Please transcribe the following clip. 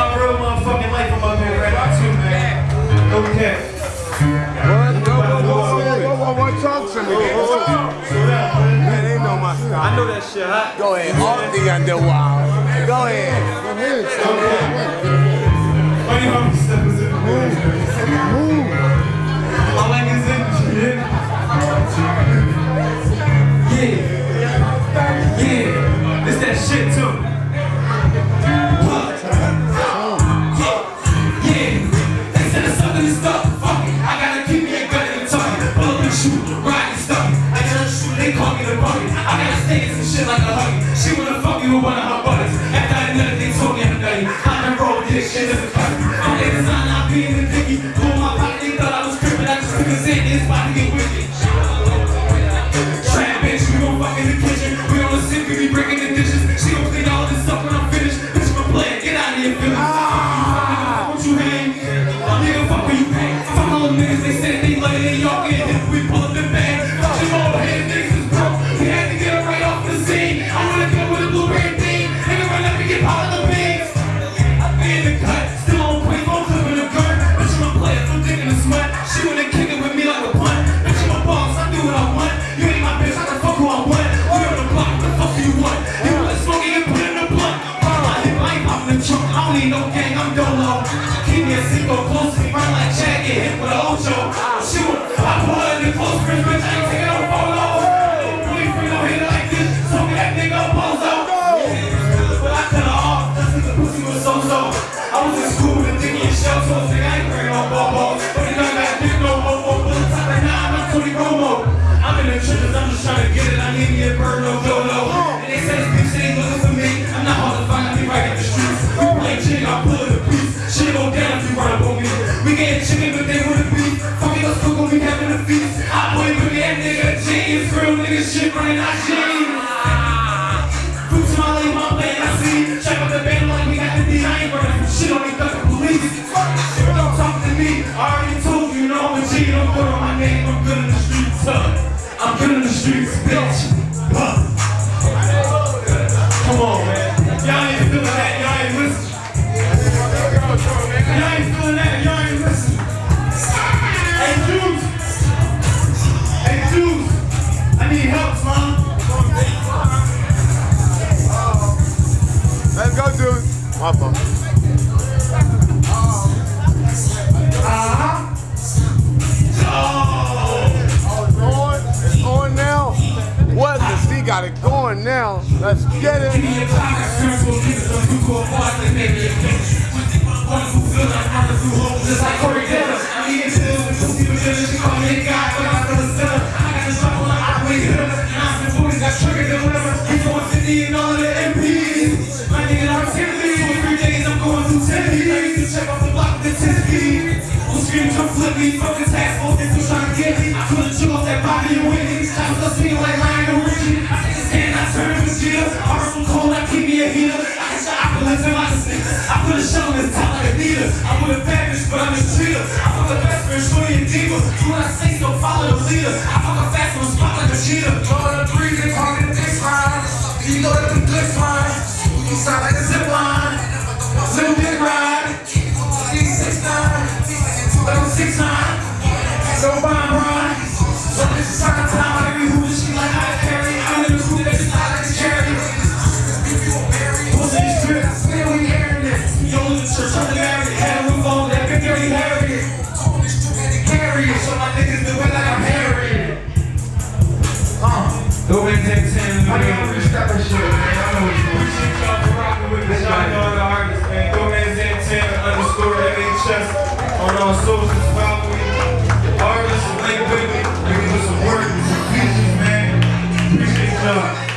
my real motherfucking life I'm up here right now too, man. Okay. What? Go, go, go, go, go, go, go, talk to me. Man. Man, they know my style. I know that shit, huh? Go ahead, off the underwild. Go ahead. Funny how we step us in the move. My leg is in, yeah. Yeah. Yeah. It's that shit too. She wanna fuck me with one of her buddies. After I done they told me I'm nutty. I done rolled this shit as a cut. I'm design, I be in the dicky. Pull my be in the streets. We play chick, I pull it a piece, shit go down if you run up on me. We getting chicken, but they wanna beef. Fuck it, let's cook we having a feast. I boy, but that nigga jeans, real nigga shit running out jeans. To my lane, my lane, I see. Check out the band like we got the D. I ain't running from shit on me, fucking police. Shit, Don't talk to me. I already told you, you know I'm a G. Don't put on my name. I'm good in the streets, huh? I'm good in the streets, bitch. Huh? My fault. Uh-huh. Oh, it's on. It's on now. What? The C got it going now. Let's get it. Come flip me. Fuck the task force, they still trying to get me. I put a chill off that Bobby and Whitney. I was a speaking like Lionel Richie. I take his hand, I turn to Vegeta. Arm from cold, I keep me a heater. I got your opulence in my stick. I put a shell in his top like a Adidas. I'm with a bad bitch, but I'm a cheater. I fuck a best friend, shorty and diva. Do what I say, so follow the leader. I fuck a fast one, spot like a cheetah. Drawing a breathing, talking the dick line. You know that the good fine. You sound like a zip line. Little dick ride. Six nine. So bomb run. So this is time time. I be who she like I carry. I'm in the school that she like a cherry. Pussy strip. Still we hearing it. Yo, the church, I'm the married. Had a roof on that big dirty Harriet. Harriet. So my niggas do it like I'm Harriet. Uh. Go in 10 10. I gotta restart that shit, Artists,